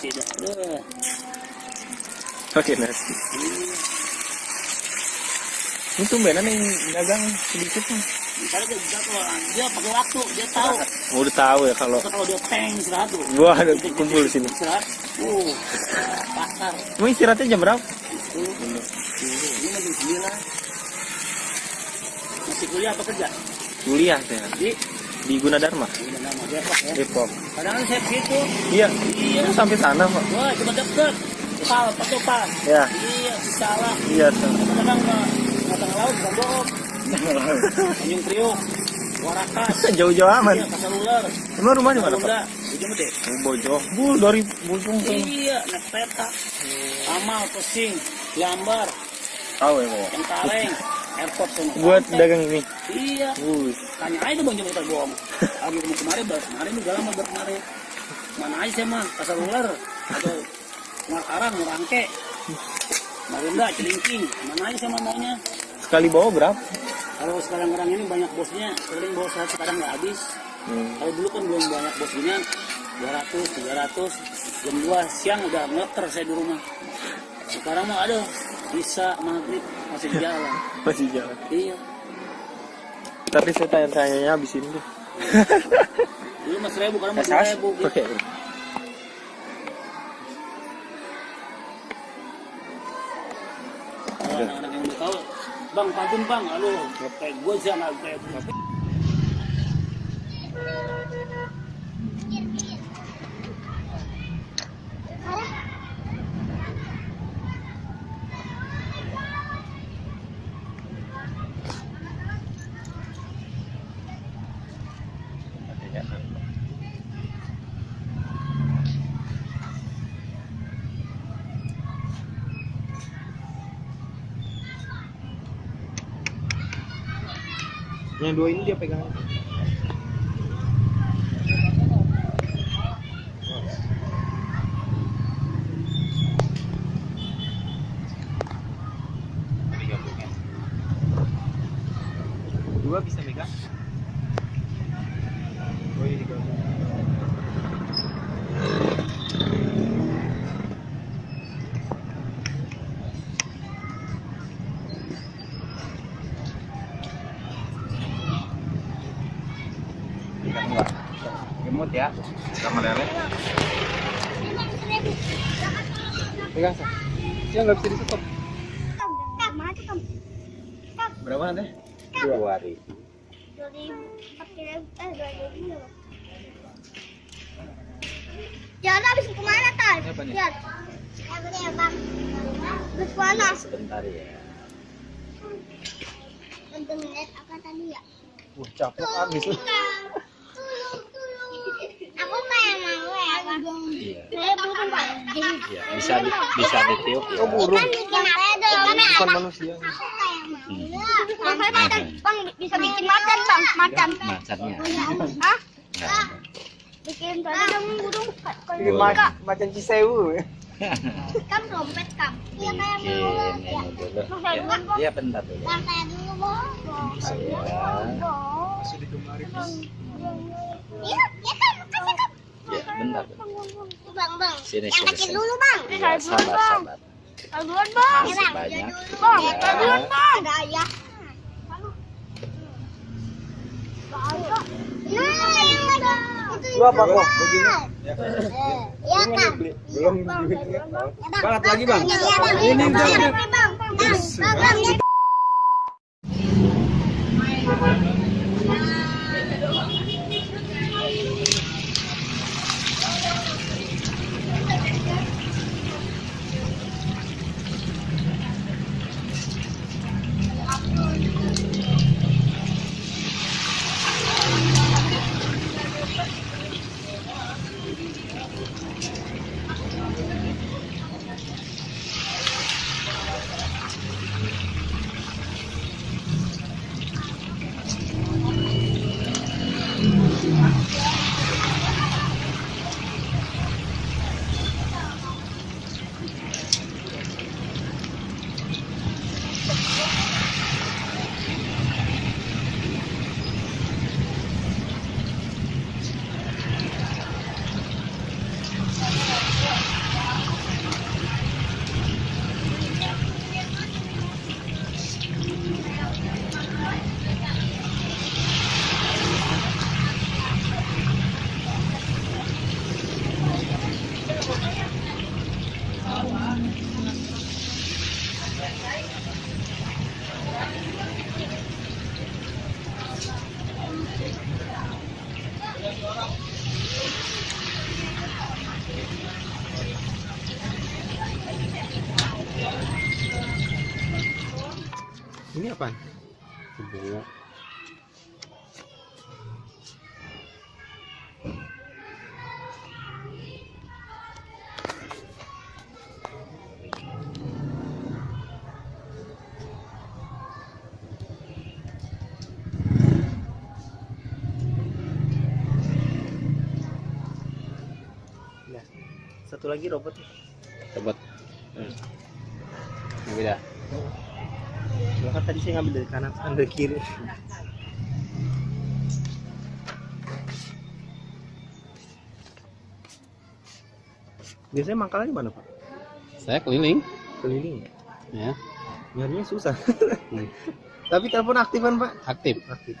nasi dah. Pakai nasi. Ini tumbenan yang dagang sedikit nih. Misalnya dia bisa kalau dia pakai waktu, dia tahu. Oh, udah tahu ya kalau kalau dia peng istirahat tuh. gua ada kumpul di sini. Istirahat. Uh, pasar. Emang istirahatnya jam berapa? Ini masih sembilan. Masih kuliah apa kerja? Kuliah saya Di di Gunadarma, nama Depok ya. Depok. Kadang kan saya begitu. Iya, Iya. itu sampai sana kok. Wah, coba deket. Pal, pakai pal. Ya, Iya, salah. iya. Kadang ke tengah laut bukan bohong. Tanjung Priok, Warakas. Jauh-jauh aman. Iya, pasar ular. Emang rumah di mana, Pak? Di Jemede. Oh, Bojo. Bu, dari Bojong. Iya, naik peta. Amal, Pesing, Gambar, Tahu ya, Pak? yang kaleng, airport semua. Buat dagang ini. Iya, tanya aja bang Jemede bohong. Lagi kemarin, baru kemarin juga lama baru kemarin. Mana aja sih mah, pasar ular atau Markarang, Murangke, Marunda, Celincing, mana aja sama maunya. Sekali bawa berapa? Kalau sekarang-kadang ini banyak bosnya, sering bawa satu sekarang nggak habis. Hmm. Kalau dulu kan belum banyak bosnya, 200, 300, jam 2 siang udah ngeter saya di rumah. Sekarang mah ada, bisa maghrib masih jalan. Masih jalan. Iya, Tapi saya tanya-tanyanya habis ini deh. dulu mas ribu, sekarang mas ribu. Gitu. Oke. Kalau anak-anak yang udah tahu, bang bang, aduh, kayak gue kayak Yang dua ini dia pegang. Dua bisa megang. Gemut ya. Sama lele. Pegang sah. Dia nggak bisa ditutup. Berapa nanti? Dua ribu. Jangan habis ke mana tan? Apa nih? Lihat. Ini ya bang. Terus panas. Sebentar ya. Untuk menit apa tadi ya? Wah capek habis. Tulung, tulung. Aku kayak mau ya bang. Iya. Bisa di, bisa ditiup burung. Bisa bikin macan bang, macan. Macannya. Hah? Bikin tadi dong burung. Macan cisewu. Kam. Iya kayak Ya. dulu. Ya. Iya, bentar dulu. Iya, ya kan, makasih kan. Ya, bentar. dulu. Bang, bang. Sini, Yang sini, kecil sini. dulu bang. Iya, sabar, sabar. Saya duluan bang. Masih banyak. Bang, Ya. duluan bang. Ada ayah. Nah, yang ada. Itu Lu apa kok? Bang. Begini. Ya. Iya kan. Belum Bang. Ya, bang. Banget lagi bang. Iya, bang. Ini Bang, bang. bang, bang, bang. kapan? Sebenarnya Ya. Satu lagi robot. Coba. Yang beda. Cuma kan tadi saya ngambil dari kanan, ambil kiri. Biasanya mangkalnya di mana pak? Saya keliling. Keliling. Ya. Nyarinya susah. Hmm. Tapi telepon aktif kan pak? Aktif. Aktif.